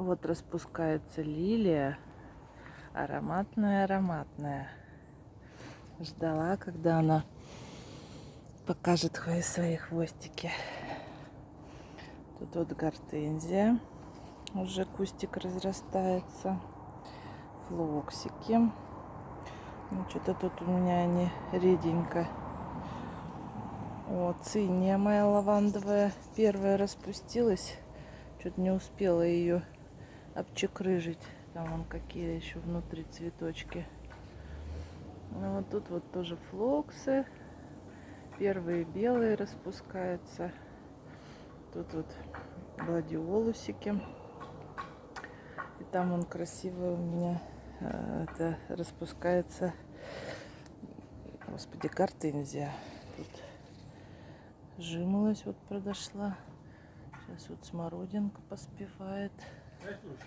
Вот распускается лилия. Ароматная-ароматная. Ждала, когда она покажет свои хвостики. Тут вот гортензия. Уже кустик разрастается. Флоксики. Ну, что-то тут у меня они реденько. Вот, циния моя лавандовая первая распустилась. Что-то не успела ее обчекрыжить. Там вон какие еще внутри цветочки. Ну, вот тут вот тоже флоксы. Первые белые распускаются. Тут вот гладиолусики. И там он красивый у меня э, это распускается. Господи, гортензия. Тут жимолость вот подошла. Сейчас вот смородинка поспевает. É, Cruz.